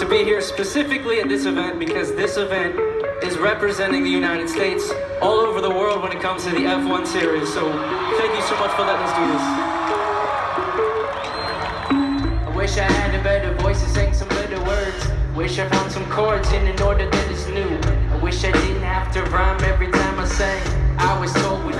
To be here specifically at this event because this event is representing the United States all over the world when it comes to the F1 series. So thank you so much for letting us do this. I wish I had a better voice to sing some better words. Wish I found some chords in an order that is new. I wish I didn't have to rhyme every time I sang. I was told we